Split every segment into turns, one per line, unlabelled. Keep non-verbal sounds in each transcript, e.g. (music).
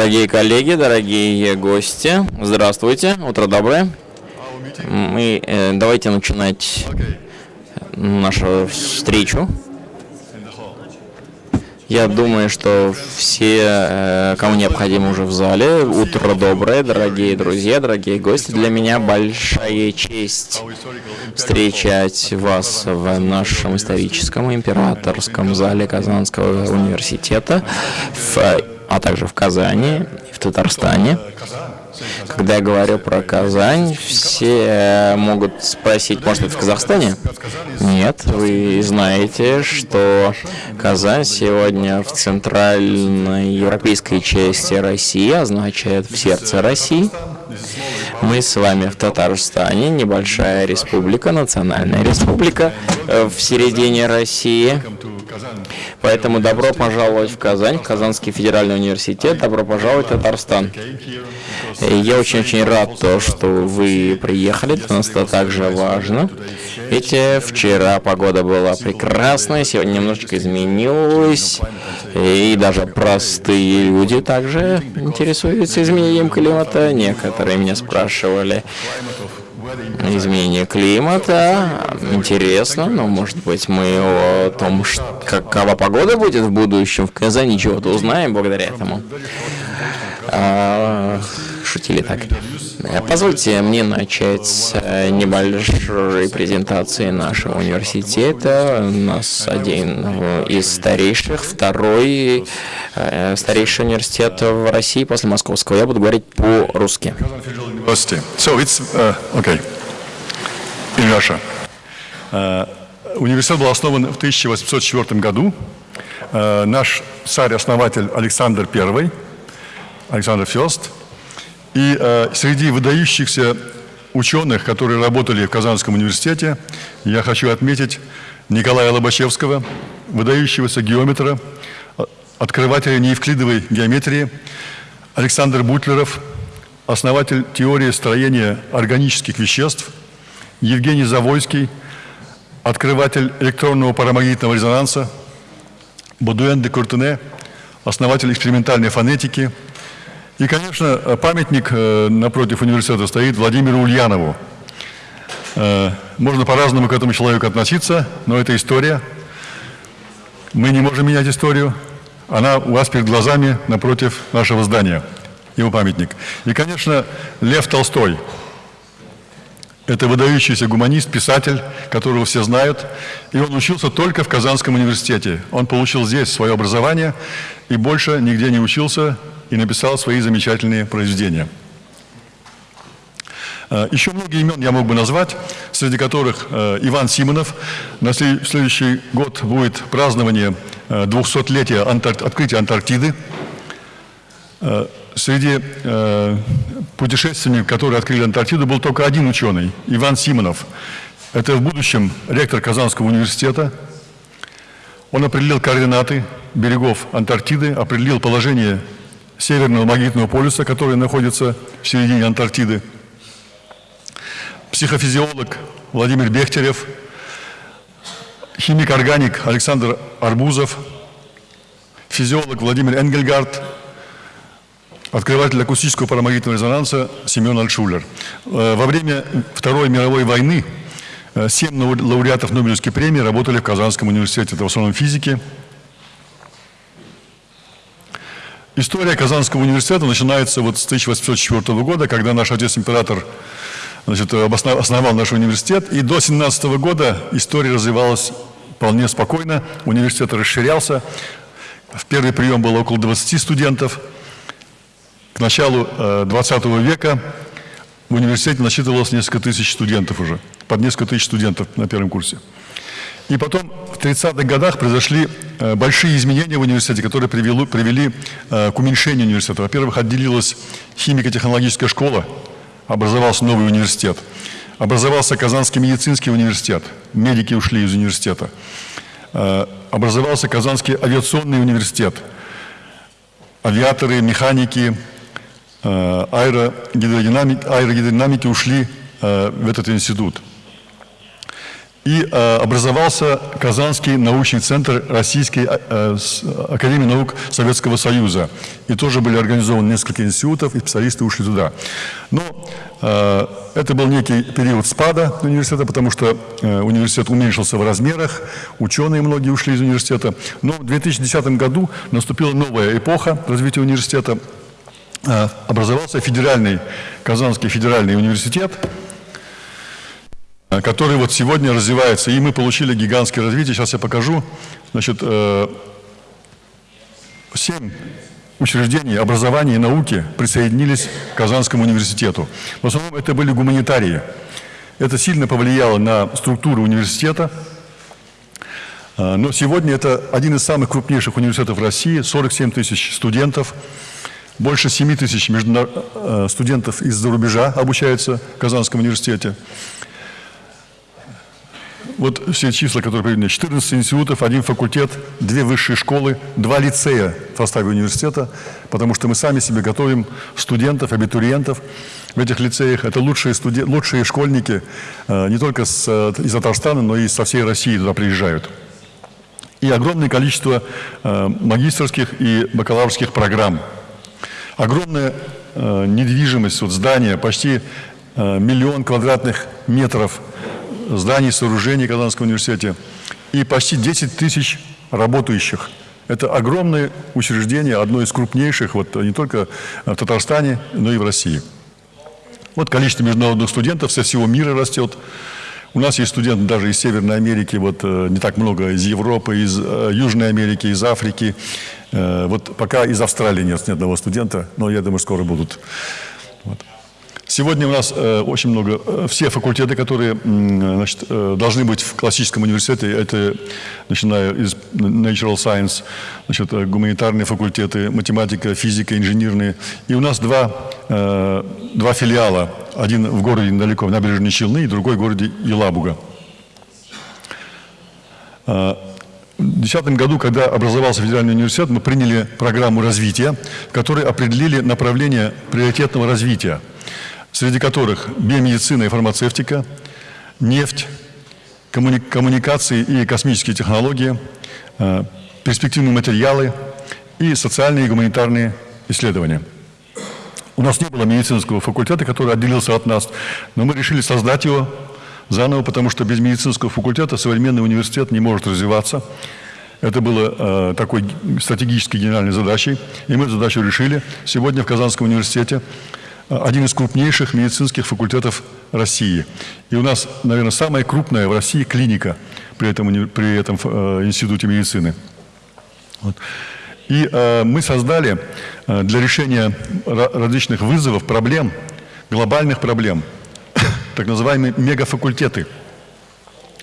Дорогие коллеги, дорогие гости, здравствуйте, утро доброе. Мы э, давайте начинать нашу встречу. Я думаю, что все, э, кому необходимо, уже в зале. Утро доброе, дорогие друзья, дорогие гости. Для меня большая честь встречать вас в нашем историческом императорском зале Казанского университета, в, а также в Казани, в Татарстане. Когда я говорю про Казань, все могут спросить, может, это в Казахстане? Нет, вы знаете, что Казань сегодня в центральной европейской части России, означает в сердце России. Мы с вами в Татарстане, небольшая республика, национальная республика э, в середине России. Поэтому добро пожаловать в Казань, Казанский федеральный университет, добро пожаловать в Татарстан. Я очень-очень рад, то, что вы приехали, для нас это также важно. Ведь вчера погода была прекрасная, сегодня немножечко изменилась, и даже простые люди также интересуются изменением климата. Некоторые меня спрашивали, изменение климата. Интересно, но может быть мы о том, какова погода будет в будущем в Казани, чего-то узнаем благодаря этому. А, шутили так. Позвольте мне начать с э, небольшой презентации нашего университета. У нас один из старейших, второй э, старейший университет в России после московского. Я буду говорить по-русски.
So it's, uh, okay. Russia. Uh, университет был основан в 1804 году. Uh, наш царь-основатель Александр I, Александр Фест, и э, среди выдающихся ученых, которые работали в Казанском университете, я хочу отметить Николая Лобачевского, выдающегося геометра, э, открывателя неевклидовой геометрии, Александр Бутлеров, основатель теории строения органических веществ, Евгений Завойский, открыватель электронного парамагнитного резонанса, Бодуэн де Куртене, основатель экспериментальной фонетики – и, конечно, памятник э, напротив университета стоит Владимиру Ульянову. Э, можно по-разному к этому человеку относиться, но это история. Мы не можем менять историю. Она у вас перед глазами напротив нашего здания, его памятник. И, конечно, Лев Толстой. Это выдающийся гуманист, писатель, которого все знают. И он учился только в Казанском университете. Он получил здесь свое образование и больше нигде не учился и написал свои замечательные произведения. Э, еще многие имен я мог бы назвать, среди которых э, Иван Симонов. На следующий год будет празднование 200-летия э, открытия Антарктиды. Среди путешественников, которые открыли Антарктиду, был только один ученый, Иван Симонов. Это в будущем ректор Казанского университета. Он определил координаты берегов Антарктиды, определил положение Северного магнитного полюса, который находится в середине Антарктиды. Психофизиолог Владимир Бехтерев, химик-органик Александр Арбузов, физиолог Владимир Энгельгард, открыватель акустического парамагнитного резонанса Семен Альшулер. Э, во время Второй мировой войны э, семь лауреатов Нобелевской премии работали в Казанском университете, это в основном физики, История Казанского университета начинается вот с 1804 года, когда наш отец-император основал наш университет. И до 17 года история развивалась вполне спокойно. Университет расширялся. В первый прием было около 20 студентов. Началу 20 э, века в университете насчитывалось несколько тысяч студентов уже. Под несколько тысяч студентов на первом курсе. И потом в 30-х годах произошли э, большие изменения в университете, которые привели, привели э, к уменьшению университета. Во-первых, отделилась химико-технологическая школа, образовался новый университет. Образовался Казанский медицинский университет, медики ушли из университета. Образовался Казанский авиационный университет. Авиаторы, механики, аэрогидродинамики, аэрогидродинамики ушли в этот институт. И э, образовался Казанский научный центр Российской э, Академии наук Советского Союза. И тоже были организованы несколько институтов, и специалисты ушли туда. Но э, это был некий период спада университета, потому что э, университет уменьшился в размерах, ученые многие ушли из университета. Но в 2010 году наступила новая эпоха развития университета. Э, образовался федеральный, Казанский федеральный университет, Э, который вот сегодня развивается. И мы получили гигантское развитие. Сейчас я покажу. Значит, э, семь учреждений образования и науки присоединились к Казанскому университету. В основном это были гуманитарии. Это сильно повлияло на структуру университета. Э, но сегодня это один из самых крупнейших университетов России, 47 тысяч студентов, больше 7 тысяч студентов из-за рубежа обучаются в Казанском университете вот все числа, которые приведены, 14 институтов, один факультет, две высшие школы, два лицея в составе университета, потому что мы сами себе готовим студентов, абитуриентов в этих лицеях. Это лучшие, студен... лучшие школьники э, не только с, э, из Татарстана, но и со всей России туда приезжают. И огромное количество э, магистрских и бакалаврских программ. Огромная недвижимость, вот здания, почти миллион квадратных метров зданий, сооружений Казанского университета и почти 10 тысяч работающих. Это огромное учреждение, одно из крупнейших вот, не только в Татарстане, но и в России. Вот количество международных студентов со всего мира растет. У нас есть студенты даже из Северной Америки, вот э, не так много, из Европы, из э, Южной Америки, из Африки. Э, вот пока из Австралии нет ни одного студента, но я думаю, скоро будут. Вот. Сегодня у нас э, очень много, э, все факультеты, которые значит, э, должны быть в классическом университете, это начиная из Natural Science, значит, гуманитарные факультеты, математика, физика, инженерные. И у нас два, два филиала, один в городе недалеко, в набережной Челны, и другой в городе Елабуга. В 2010 году, когда образовался Федеральный университет, мы приняли программу развития, в которой определили направление приоритетного развития – среди которых биомедицина и фармацевтика, нефть, коммуни коммуникации и космические технологии, э, перспективные материалы и социальные и гуманитарные исследования. У нас не было медицинского факультета, который отделился от нас, но мы решили создать его заново, потому что без медицинского факультета современный университет не может развиваться. Это было э, такой стратегической генеральной задачей, и мы эту задачу решили. Сегодня в Казанском университете один из крупнейших медицинских факультетов России. И у нас, наверное, самая крупная в России клиника при этом, при этом э, институте медицины. Вот. И э, мы создали э, для решения различных вызовов, проблем, глобальных проблем, (coughs) так называемые мегафакультеты.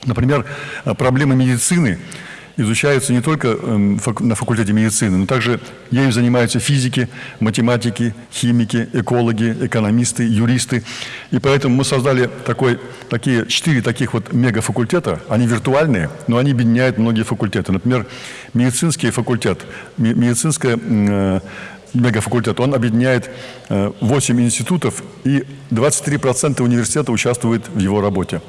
Например, э, проблемы медицины – изучаются не только эм, на факультете медицины, но также ею занимаются физики, математики, химики, экологи, экономисты, юристы. И поэтому мы создали такой, такие, четыре таких вот мегафакультета. Они виртуальные, но они объединяют многие факультеты. Например, медицинский факультет, медицинская э, мегафакультет, он объединяет 8 э, институтов, и 23% университета участвует в его работе.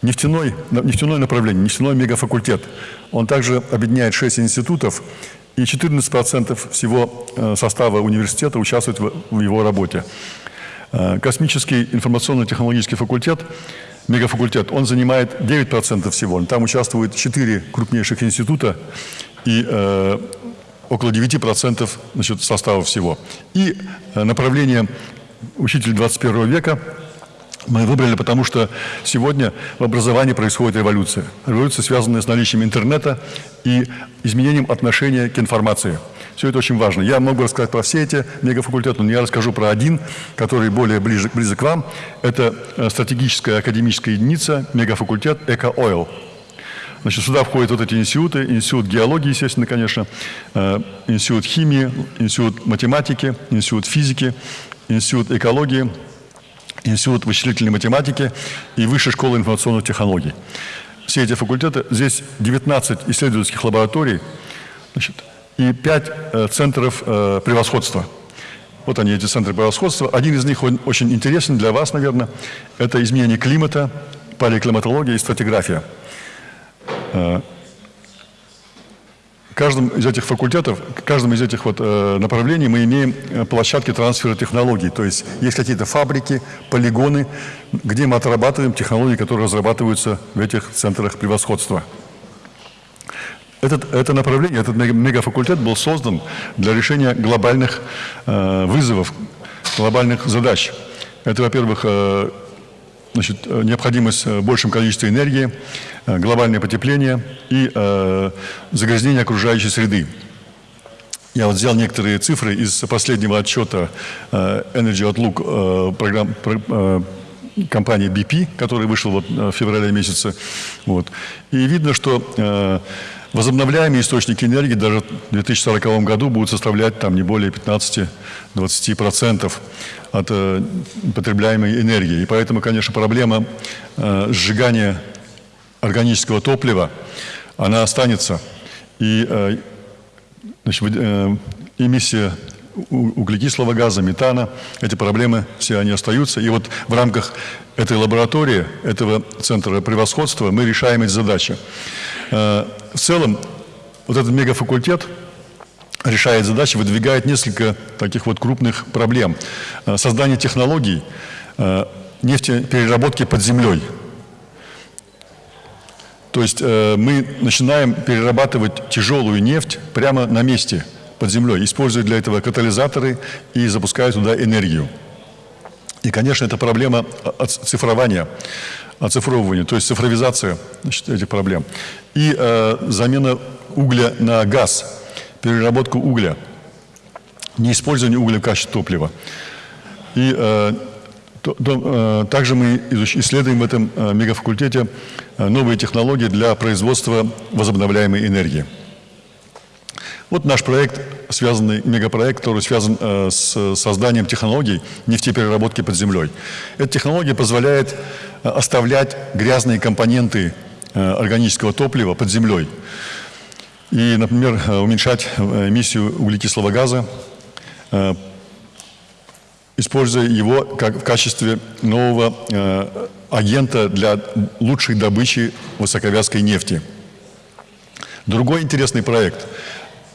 Нефтяной, нефтяное направление, нефтяной мегафакультет. Он также объединяет 6 институтов, и 14% всего э, состава университета участвует в его работе. Э, космический информационно-технологический факультет, мегафакультет, он занимает 9% всего. Там участвуют 4 крупнейших института и э, около 9% значит, состава всего. И э, направление учитель 21 века – мы выбрали, потому что сегодня в образовании происходит революция. Революция, связанная с наличием интернета и изменением отношения к информации. Все это очень важно. Я могу рассказать про все эти мегафакультеты, но я расскажу про один, который более ближе, близок к вам. Это э, стратегическая академическая единица, мегафакультет «Эко-Ойл». Значит, сюда входят вот эти институты, институт геологии, естественно, конечно, э, институт химии, институт математики, институт физики, институт экологии – Институт вычислительной математики и Высшая школа информационных технологий. Все эти факультеты, здесь 19 исследовательских лабораторий значит, и 5 э, центров э, превосходства. Вот они, эти центры превосходства. Один из них очень интересен для вас, наверное. Это изменение климата, поликлиматология и стратиграфия. Каждом из этих факультетов, в каждом из этих вот направлений мы имеем площадки трансфера технологий. То есть есть какие-то фабрики, полигоны, где мы отрабатываем технологии, которые разрабатываются в этих центрах превосходства. Этот, это направление, этот мегафакультет был создан для решения глобальных э, вызовов, глобальных задач. Это, во-первых, э, значит, необходимость в большем количестве энергии, э, глобальное потепление и э, загрязнение окружающей среды. Я вот взял некоторые цифры из последнего отчета э, Energy Outlook э, программ, э, компании BP, который вышел вот в феврале месяце. Вот. И видно, что э, Возобновляемые источники энергии даже в 2040 году будут составлять там не более 15-20% от э, потребляемой энергии. И поэтому, конечно, проблема э, сжигания органического топлива, она останется. И э, значит, э, эмиссия углекислого газа, метана, эти проблемы все они остаются. И вот в рамках этой лаборатории, этого центра превосходства мы решаем эти задачи. Э, в целом, вот этот мегафакультет решает задачи, выдвигает несколько таких вот крупных проблем. Э, создание технологий э, нефтепереработки под землей. То есть мы начинаем перерабатывать тяжелую нефть прямо на месте – под землей, используют для этого катализаторы и запускают туда энергию. И, конечно, это проблема цифрования, оцифровывания, то есть цифровизация значит, этих проблем. И э, замена угля на газ, переработку угля, неиспользование угля в качестве топлива. И э, то, то, э, также мы исследуем в этом э, мегафакультете э, новые технологии для производства возобновляемой энергии. Вот наш проект, связанный, мегапроект, который связан э, с созданием технологий нефтепереработки под землей. Эта технология позволяет э, оставлять грязные компоненты э, органического топлива под землей. И, например, э, уменьшать э, эмиссию углекислого газа, э, используя его как в качестве нового э, агента для лучшей добычи высоковязкой нефти. Другой интересный проект –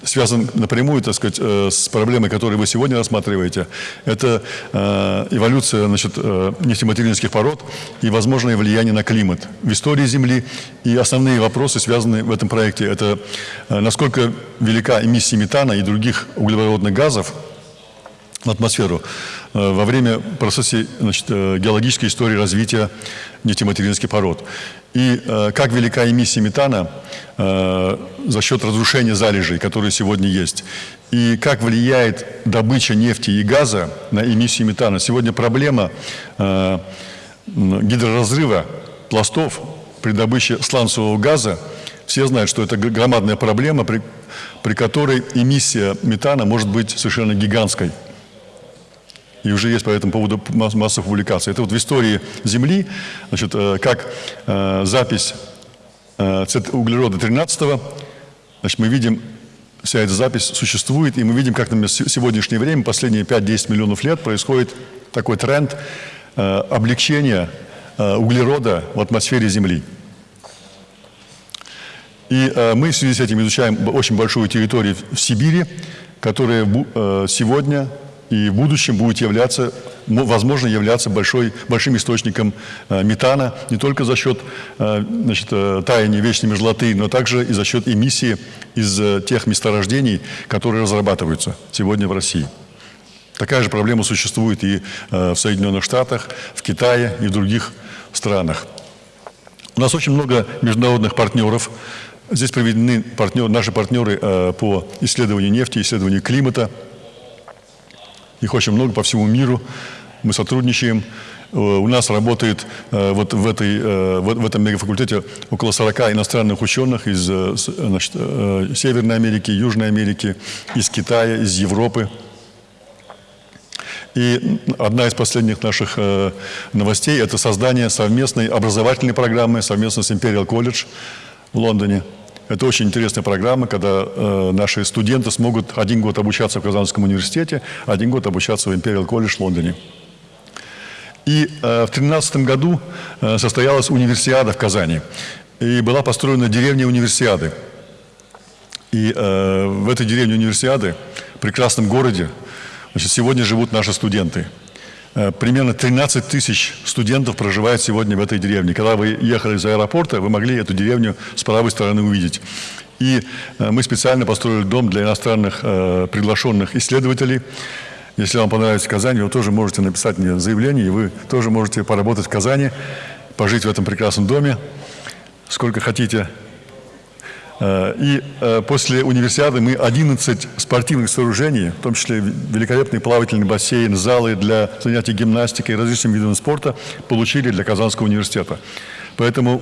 связан напрямую, так сказать, э, с проблемой, которую вы сегодня рассматриваете. Это э, эволюция значит, э, нефтематериальных пород и возможное влияние на климат в истории Земли. И основные вопросы, связанные в этом проекте, это насколько велика эмиссия метана и других углеводородных газов в атмосферу во время процесса значит, геологической истории развития нефтематериальных пород. И э, как велика эмиссия метана э, за счет разрушения залежей, которые сегодня есть. И как влияет добыча нефти и газа на эмиссию метана. Сегодня проблема э, гидроразрыва пластов при добыче сланцевого газа. Все знают, что это громадная проблема, при, при которой эмиссия метана может быть совершенно гигантской. И уже есть по этому поводу масса публикаций. Это вот в истории Земли, значит, э, как э, запись э, углерода 13 значит, мы видим, вся эта запись существует, и мы видим, как на сегодняшнее время, последние 5-10 миллионов лет, происходит такой тренд облегчения углерода в атмосфере Земли. И мы в связи с этим изучаем очень большую территорию в Сибири, которая сегодня и в будущем будет являться, возможно, являться большой, большим источником э, метана не только за счет э, значит, э, таяния вечной мерзлоты, но также и за счет эмиссии из тех месторождений, которые разрабатываются сегодня в России. Такая же проблема существует и в Соединенных Штатах, в Китае и в других странах. У нас очень много международных партнеров. Здесь проведены партнер, наши партнеры по исследованию нефти, исследованию климата – их очень много по всему миру. Мы сотрудничаем. Э, у нас работает э, вот в, этой, э, в этом мегафакультете около 40 иностранных ученых из значит, Северной Америки, Южной Америки, из Китая, из Европы. И одна из последних наших новостей – это создание совместной образовательной программы совместно с Imperial College в Лондоне – это очень интересная программа, когда э, наши студенты смогут один год обучаться в Казанском университете, один год обучаться в Imperial College в Лондоне. И в 2013 году состоялась универсиада в Казани. И была построена деревня универсиады. И в этой деревне универсиады, прекрасном городе, значит, сегодня живут наши студенты – Э, примерно 13 тысяч студентов проживает сегодня в этой деревне. Когда вы ехали из аэропорта, вы могли эту деревню с правой стороны увидеть. И э, мы специально построили дом для иностранных э, приглашенных исследователей. Если вам понравится Казань, вы тоже можете написать мне заявление, и вы тоже можете поработать в Казани, пожить в этом прекрасном доме, сколько хотите. Э, и э, после универсиады мы 11 спортивных сооружений, в том числе великолепный плавательный бассейн, залы для занятий гимнастикой и различными видами спорта, получили для Казанского университета. Поэтому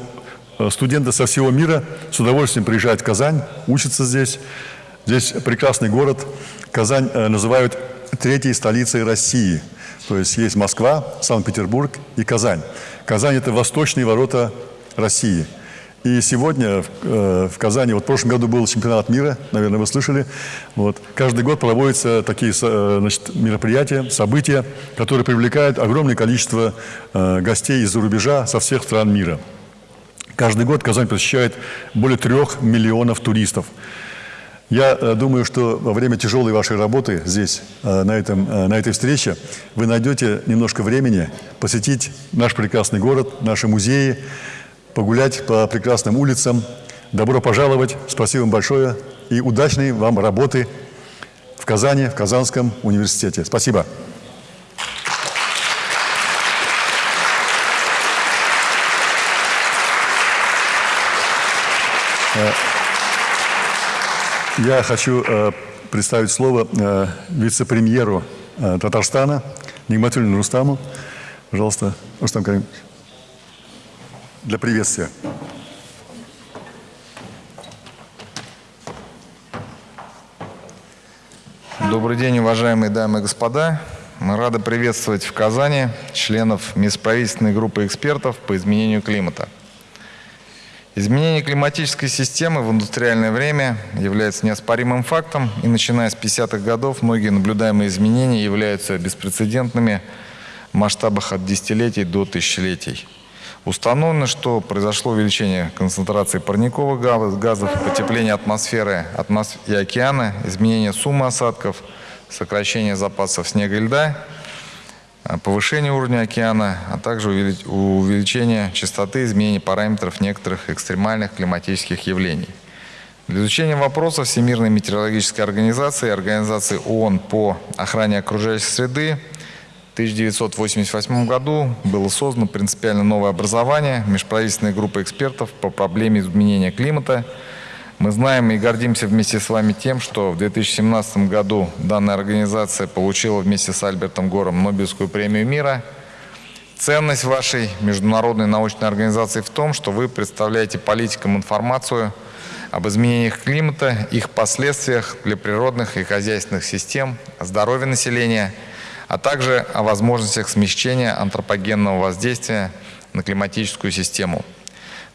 э, студенты со всего мира с удовольствием приезжают в Казань, учатся здесь. Здесь прекрасный город. Казань называют третьей столицей России. То есть есть Москва, Санкт-Петербург и Казань. Казань – это восточные ворота России – и сегодня в, э, в Казани, вот в прошлом году был чемпионат мира, наверное, вы слышали. Вот. Каждый год проводятся такие э, значит, мероприятия, события, которые привлекают огромное количество э, гостей из-за рубежа со всех стран мира. Каждый год Казань посещает более трех миллионов туристов. Я думаю, что во время тяжелой вашей работы здесь, на, этом, на этой встрече, вы найдете немножко времени посетить наш прекрасный город, наши музеи, погулять по прекрасным улицам. Добро пожаловать, спасибо вам большое и удачной вам работы в Казани, в Казанском университете. Спасибо. Э, я хочу э, представить слово э, вице-премьеру Татарстана Нигматуллину Рустаму. Пожалуйста, Рустам Каримович для приветствия.
Добрый день, уважаемые дамы и господа. Мы рады приветствовать в Казани членов межправительственной группы экспертов по изменению климата. Изменение климатической системы в индустриальное время является неоспоримым фактом, и начиная с 50-х годов многие наблюдаемые изменения являются беспрецедентными в масштабах от десятилетий до тысячелетий. Установлено, что произошло увеличение концентрации парниковых газов, потепление атмосферы и океана, изменение суммы осадков, сокращение запасов снега и льда, а, повышение уровня океана, а также увеличение частоты изменений параметров некоторых экстремальных климатических явлений. Для изучения вопросов Всемирной метеорологической организации и Организации ООН по охране окружающей среды 1988 году было создано принципиально новое образование, межправительственная группа экспертов по проблеме изменения климата. Мы знаем и гордимся вместе с вами тем, что в 2017 году данная организация получила вместе с Альбертом Гором Нобелевскую премию мира. Ценность вашей международной научной организации в том, что вы представляете политикам информацию об изменениях климата, их последствиях для природных и хозяйственных систем, здоровья населения – а также о возможностях смещения антропогенного воздействия на климатическую систему.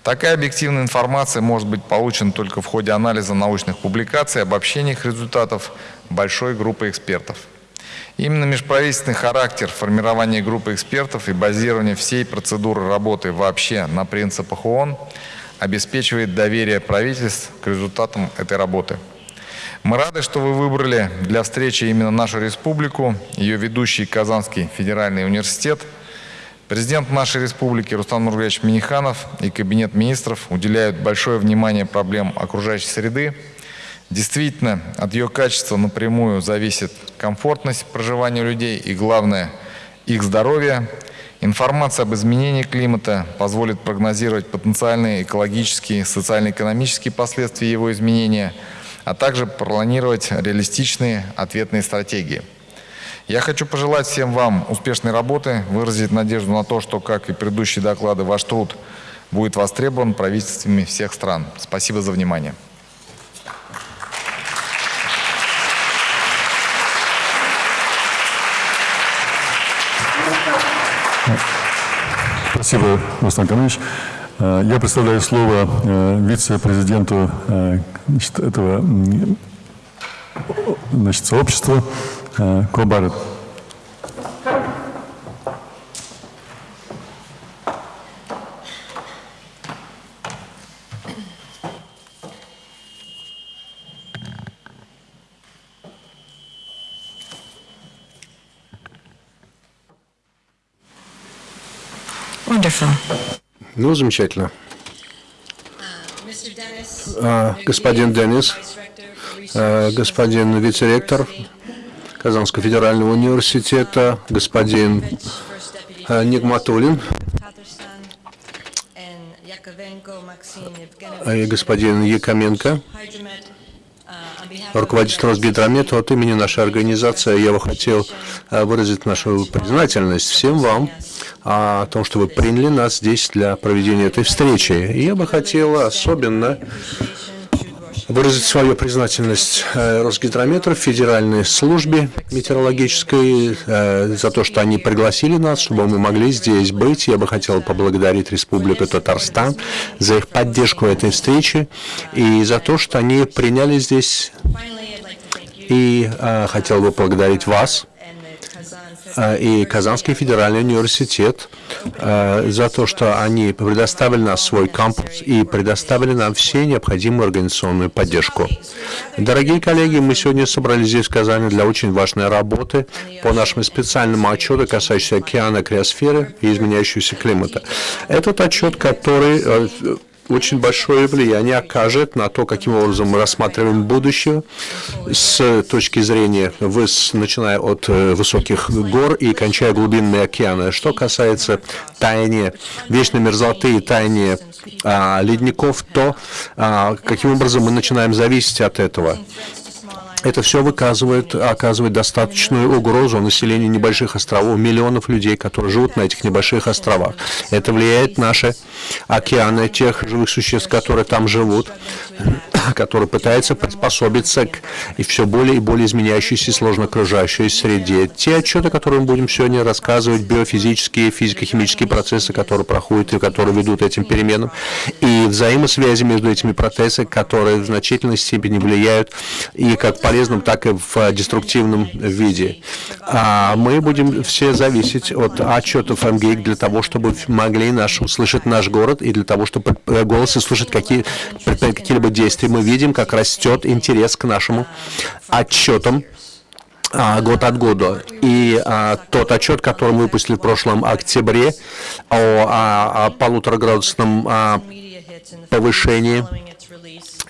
Такая объективная информация может быть получена только в ходе анализа научных публикаций, обобщения их результатов большой группы экспертов. Именно межправительственный характер формирования группы экспертов и базирование всей процедуры работы вообще на принципах ООН обеспечивает доверие правительств к результатам этой работы. Мы рады, что вы выбрали для встречи именно нашу республику, ее ведущий Казанский федеральный университет. Президент нашей республики Рустам Нургалевич Миниханов и Кабинет министров уделяют большое внимание проблемам окружающей среды. Действительно, от ее качества напрямую зависит комфортность проживания людей и, главное, их здоровье. Информация об изменении климата позволит прогнозировать потенциальные экологические, социально-экономические последствия его изменения – а также планировать реалистичные ответные стратегии. Я хочу пожелать всем вам успешной работы, выразить надежду на то, что, как и предыдущие доклады, ваш труд будет востребован правительствами всех стран. Спасибо за внимание.
Спасибо, Рустам Камилович. Э, я представляю слово э, вице-президенту э, этого значит, сообщества Кобарет.
Ну, замечательно. А, господин Деннис, а, господин вице-ректор Казанского федерального университета, господин а, Нигматулин, и господин Якоменко, руководитель Росгидромета, от имени нашей организации я бы хотел выразить нашу признательность всем вам о том, что вы приняли нас здесь для проведения этой встречи. И я бы хотел особенно выразить свою признательность э, Росгидрометру, Федеральной службе метеорологической, э, за то, что они пригласили нас, чтобы мы могли здесь быть. Я бы хотел поблагодарить Республику Татарстан за их поддержку этой встречи и за то, что они приняли здесь. И э, хотел бы поблагодарить вас, и Казанский федеральный университет э, за то, что они предоставили нам свой кампус и предоставили нам все необходимую организационную поддержку. Дорогие коллеги, мы сегодня собрались здесь в Казани для очень важной работы по нашему специальному отчету, касающемуся океана, криосферы и изменяющегося климата. Этот отчет, который э, очень большое влияние окажет на то, каким образом мы рассматриваем будущее с точки зрения, начиная от э, высоких гор и кончая глубинные океаны. Что касается таяния вечной мерзлоты и таяния а, ледников, то а, каким образом мы начинаем зависеть от этого. Это все выказывает, оказывает достаточную угрозу населению небольших островов, миллионов людей, которые живут на этих небольших островах. Это влияет на наши океаны, тех живых существ, которые там живут, (coughs) которые пытаются приспособиться к и все более и более изменяющейся сложно окружающей среде. Те отчеты, которые мы будем сегодня рассказывать, биофизические, физико-химические процессы, которые проходят и которые ведут этим переменам, и взаимосвязи между этими процессами, которые в значительной степени влияют и как полезны полезном, так и в деструктивном виде. А мы будем все зависеть от отчетов МГИК для того, чтобы могли наш, услышать наш город и для того, чтобы голосы слушать какие, какие-либо действия. Мы видим, как растет интерес к нашему отчетам а, год от года. И а, тот отчет, который мы выпустили в прошлом октябре о, о, о полутораградусном а, повышении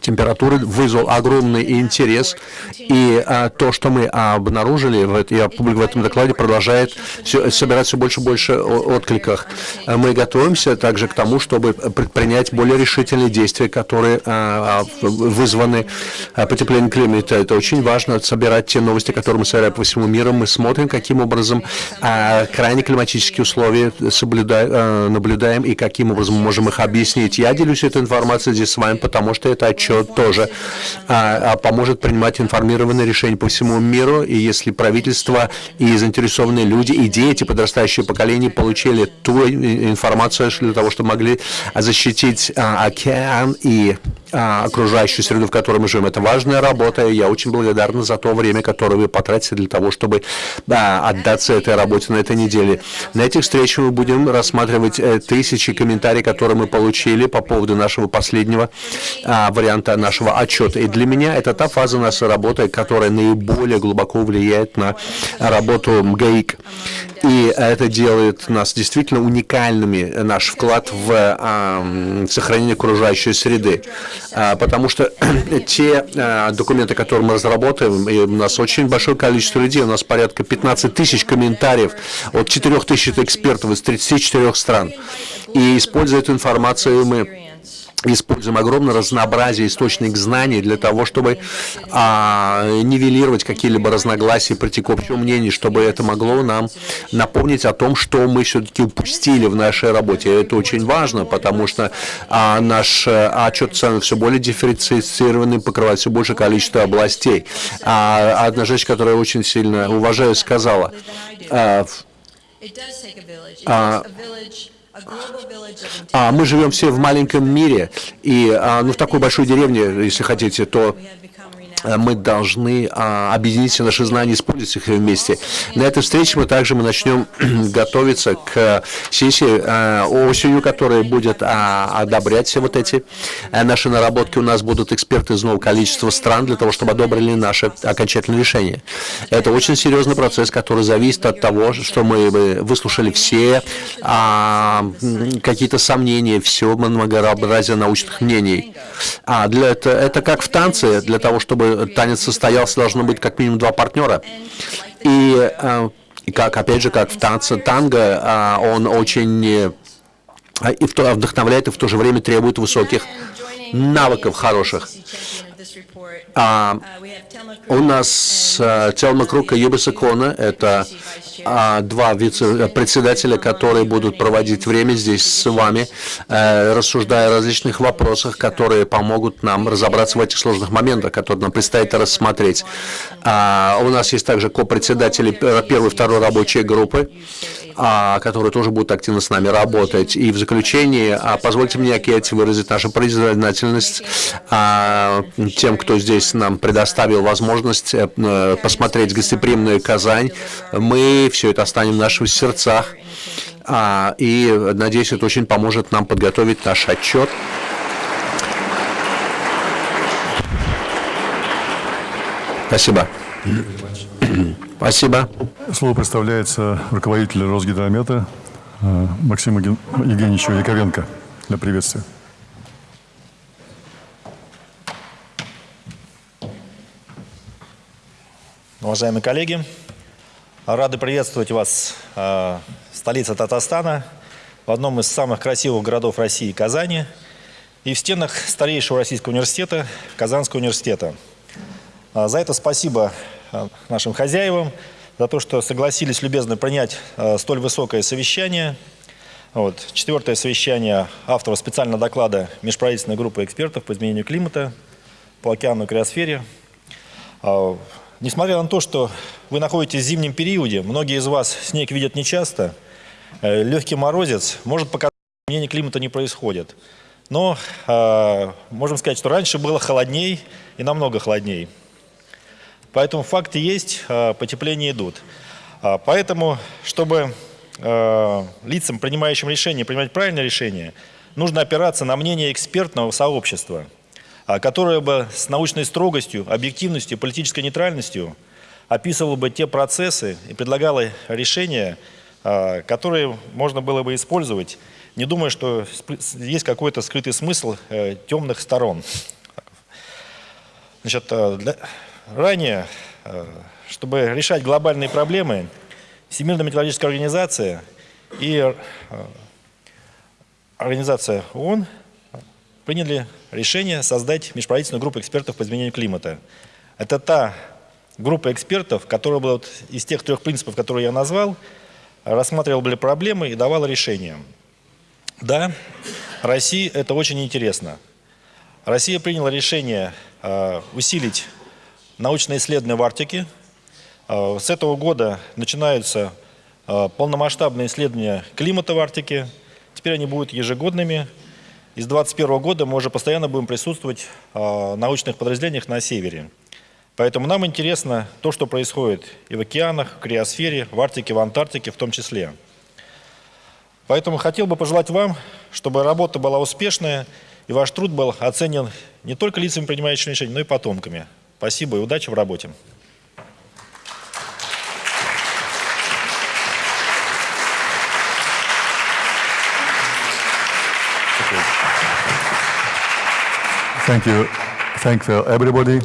температуры вызвал огромный интерес, и а, то, что мы обнаружили, в, и в этом докладе продолжает все, собирать все больше и больше откликах. Мы готовимся также к тому, чтобы предпринять более решительные действия, которые а, вызваны а, потеплением климата. Это очень важно, собирать те новости, которые мы собираем по всему миру. Мы смотрим, каким образом а, крайне климатические условия соблюдаем, а, наблюдаем и каким образом мы можем их объяснить. Я делюсь этой информацией здесь с вами, потому что это отчет тоже а, а, поможет принимать информированные решения по всему миру. И если правительство и заинтересованные люди, и дети, подрастающее поколение получили ту информацию для того, чтобы могли защитить а, океан и а, окружающую среду, в которой мы живем. Это важная работа, и я очень благодарна за то время, которое вы потратите для того, чтобы да, отдаться этой работе на этой неделе. На этих встречах мы будем рассматривать э, тысячи комментариев, которые мы получили по поводу нашего последнего а, варианта нашего отчета. И для меня это та фаза нашей работы, которая наиболее глубоко влияет на работу МГАИК. И это делает нас действительно уникальными, наш вклад в а, сохранение окружающей среды. А, потому что (clears throat) те а, документы, которые мы разработаем, и у нас очень большое количество людей, у нас порядка 15 тысяч комментариев от 4 тысяч экспертов из 34 стран. И используя эту информацию, мы используем огромное разнообразие источников знаний для того, чтобы а, нивелировать какие-либо разногласия, прийти к общему мнению, чтобы это могло нам напомнить о том, что мы все-таки упустили в нашей работе. Это очень важно, потому что а, наш а, отчет становится все более дифференцированным, покрывает все большее количество областей. А, одна женщина, которую я очень сильно уважаю, сказала, а, а, а мы живем все в маленьком мире, и а, ну, в такой большой деревне, если хотите, то мы должны а, объединить все наши знания, использовать их вместе. На этой встрече мы также мы начнем (clears throat) готовиться к сессии а, осенью, которая будет а, одобрять все вот эти наши наработки. У нас будут эксперты из нового количества стран для того, чтобы одобрили наши окончательные решения. Это очень серьезный процесс, который зависит от того, что мы выслушали все а, какие-то сомнения, все многообразие научных мнений. А для это, это как в танце, для того, чтобы танец состоялся, должно быть как минимум два партнера. И, э, как, опять же, как в танце танго, а, он очень э, и вдохновляет, и в то же время требует высоких навыков хороших. А, у нас Телма Крука и Юбиса Кона, это а, два вице-председателя, которые будут проводить время здесь с вами, а, рассуждая о различных вопросах, которые помогут нам разобраться в этих сложных моментах, которые нам предстоит рассмотреть. А, у нас есть также ко-председатели первой и второй рабочей группы которые тоже будут активно с нами работать. И в заключение, позвольте мне, Кетти, выразить нашу признательность тем, кто здесь нам предоставил возможность а, посмотреть гостеприимную Казань. Мы все это останем в наших сердцах. А, и, надеюсь, это очень поможет нам подготовить наш отчет. Спасибо. Спасибо.
Слово представляется руководителю Росгидромета э, Максиму Евгеньевичу Яковенко для приветствия.
Уважаемые коллеги, рады приветствовать вас э, в столице Татарстана, в одном из самых красивых городов России, Казани, и в стенах старейшего российского университета, Казанского университета. А за это спасибо Э, нашим хозяевам за то, что согласились любезно принять э, столь высокое совещание. Вот. Четвертое совещание авторов специального доклада межправительственной группы экспертов по изменению климата по океану и криосфере. Несмотря на то, что вы находитесь в зимнем периоде, многие из вас снег видят нечасто, э, легкий морозец может показать, что изменение климата не происходит. Но можем сказать, что раньше было холодней и намного холодней. Поэтому факты есть, а, потепления идут. А, поэтому, чтобы а, лицам, принимающим решения, принимать правильное решение, нужно опираться на мнение экспертного сообщества, которое бы с научной строгостью, объективностью, политической нейтральностью описывало бы те процессы и предлагало решения, которые можно было бы использовать, не думая, что есть какой-то скрытый смысл э, темных сторон. Значит, для, Ранее, э, чтобы решать глобальные проблемы, Всемирная метеорологическая организация и э, Организация ООН приняли решение создать межправительственную группу экспертов по изменению климата. Это та группа экспертов, которая была вот из тех трех принципов, которые я назвал, рассматривала были проблемы и давала решения. Да, России это очень интересно. Россия приняла решение э, усилить научные исследования в Арктике. А, с этого года начинаются а, полномасштабные исследования климата в Арктике. Теперь они будут ежегодными. И с 2021 года мы уже постоянно будем присутствовать а, в научных подразделениях на севере. Поэтому нам интересно то, что происходит и в океанах, в криосфере, в Арктике, в Антарктике в том числе. Поэтому хотел бы пожелать вам, чтобы работа была успешная, и ваш труд был оценен не только лицами, принимающими решения, но и потомками. Спасибо и удачи в работе.
Thank you. Thank you everybody.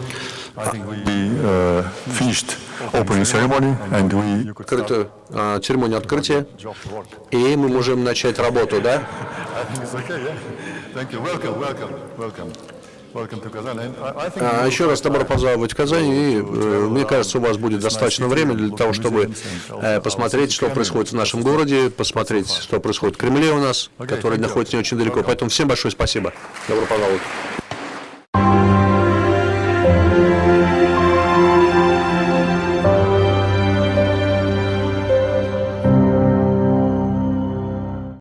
I think we uh, finished opening ceremony and we...
Открытую uh, церемонию открытия, и мы можем начать работу, да?
Thank you. Welcome, welcome, welcome.
А еще раз добро пожаловать в Казань, и э, мне кажется, у вас будет достаточно времени для того, чтобы э, посмотреть, что происходит в нашем городе, посмотреть, что происходит в Кремле у нас, который находится не очень далеко. Поэтому всем большое спасибо. Добро пожаловать.